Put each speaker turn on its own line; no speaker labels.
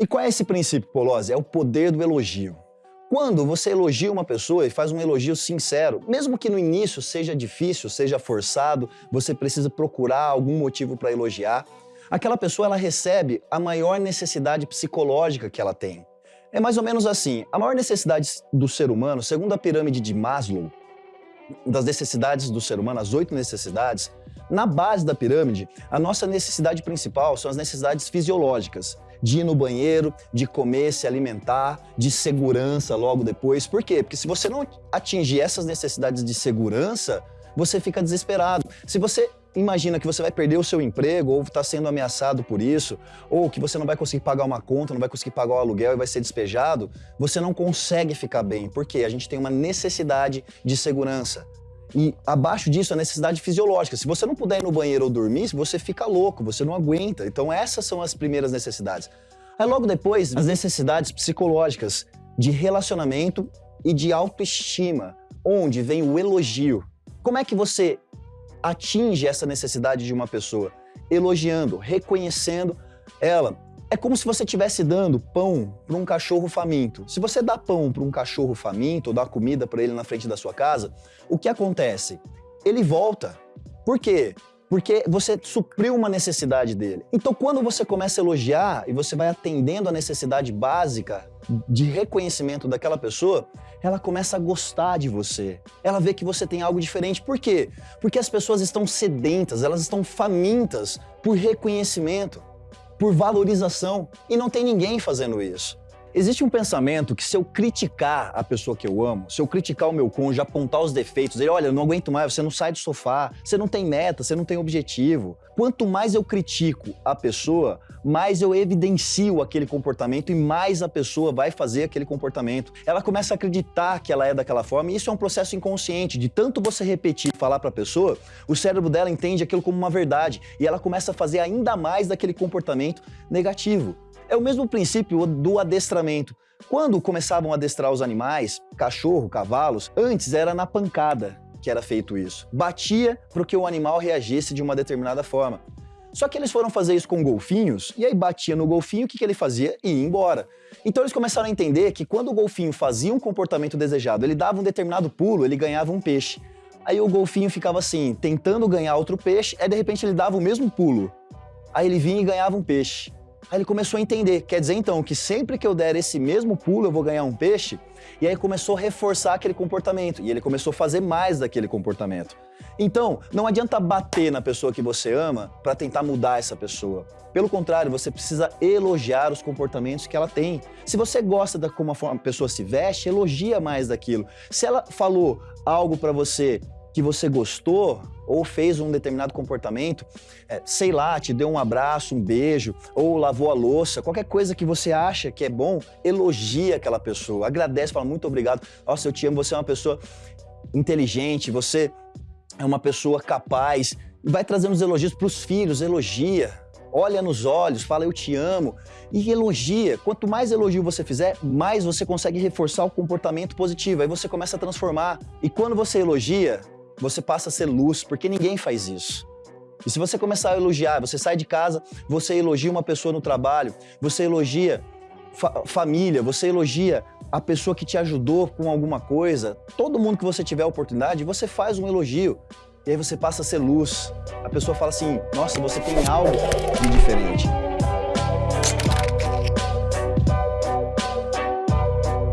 E qual é esse princípio, Polozzi? É o poder do elogio. Quando você elogia uma pessoa e faz um elogio sincero, mesmo que no início seja difícil, seja forçado, você precisa procurar algum motivo para elogiar, aquela pessoa ela recebe a maior necessidade psicológica que ela tem. É mais ou menos assim, a maior necessidade do ser humano, segundo a pirâmide de Maslow, das necessidades do ser humano, as oito necessidades, na base da pirâmide, a nossa necessidade principal são as necessidades fisiológicas. De ir no banheiro, de comer, se alimentar, de segurança logo depois. Por quê? Porque se você não atingir essas necessidades de segurança, você fica desesperado. Se você imagina que você vai perder o seu emprego ou está sendo ameaçado por isso, ou que você não vai conseguir pagar uma conta, não vai conseguir pagar o aluguel e vai ser despejado, você não consegue ficar bem, porque a gente tem uma necessidade de segurança. E abaixo disso, a necessidade fisiológica. Se você não puder ir no banheiro ou dormir, você fica louco, você não aguenta. Então essas são as primeiras necessidades. Aí logo depois, as necessidades psicológicas de relacionamento e de autoestima, onde vem o elogio. Como é que você atinge essa necessidade de uma pessoa? Elogiando, reconhecendo ela. É como se você estivesse dando pão para um cachorro faminto. Se você dá pão para um cachorro faminto ou dá comida para ele na frente da sua casa, o que acontece? Ele volta. Por quê? Porque você supriu uma necessidade dele. Então, quando você começa a elogiar e você vai atendendo a necessidade básica de reconhecimento daquela pessoa, ela começa a gostar de você. Ela vê que você tem algo diferente. Por quê? Porque as pessoas estão sedentas, elas estão famintas por reconhecimento por valorização. E não tem ninguém fazendo isso. Existe um pensamento que se eu criticar a pessoa que eu amo, se eu criticar o meu cônjuge, apontar os defeitos, ele, olha, eu não aguento mais, você não sai do sofá, você não tem meta, você não tem objetivo. Quanto mais eu critico a pessoa, mais eu evidencio aquele comportamento e mais a pessoa vai fazer aquele comportamento. Ela começa a acreditar que ela é daquela forma e isso é um processo inconsciente. De tanto você repetir falar para a pessoa, o cérebro dela entende aquilo como uma verdade e ela começa a fazer ainda mais daquele comportamento negativo. É o mesmo princípio do adestramento. Quando começavam a adestrar os animais, cachorro, cavalos, antes era na pancada que era feito isso. Batia para que o animal reagisse de uma determinada forma. Só que eles foram fazer isso com golfinhos, e aí batia no golfinho, o que, que ele fazia? E ia embora. Então eles começaram a entender que quando o golfinho fazia um comportamento desejado, ele dava um determinado pulo, ele ganhava um peixe. Aí o golfinho ficava assim, tentando ganhar outro peixe, aí de repente ele dava o mesmo pulo. Aí ele vinha e ganhava um peixe. Aí ele começou a entender, quer dizer então que sempre que eu der esse mesmo pulo eu vou ganhar um peixe? E aí começou a reforçar aquele comportamento, e ele começou a fazer mais daquele comportamento. Então, não adianta bater na pessoa que você ama para tentar mudar essa pessoa. Pelo contrário, você precisa elogiar os comportamentos que ela tem. Se você gosta da como a pessoa se veste, elogia mais daquilo. Se ela falou algo para você que você gostou ou fez um determinado comportamento, é, sei lá, te deu um abraço, um beijo, ou lavou a louça, qualquer coisa que você acha que é bom, elogia aquela pessoa, agradece, fala muito obrigado, nossa, eu te amo, você é uma pessoa inteligente, você é uma pessoa capaz, vai trazendo os elogios para os filhos, elogia, olha nos olhos, fala eu te amo e elogia. Quanto mais elogio você fizer, mais você consegue reforçar o comportamento positivo. Aí você começa a transformar. E quando você elogia, você passa a ser luz, porque ninguém faz isso. E se você começar a elogiar, você sai de casa, você elogia uma pessoa no trabalho, você elogia fa família, você elogia a pessoa que te ajudou com alguma coisa, todo mundo que você tiver oportunidade, você faz um elogio. E aí você passa a ser luz. A pessoa fala assim, nossa, você tem algo de diferente.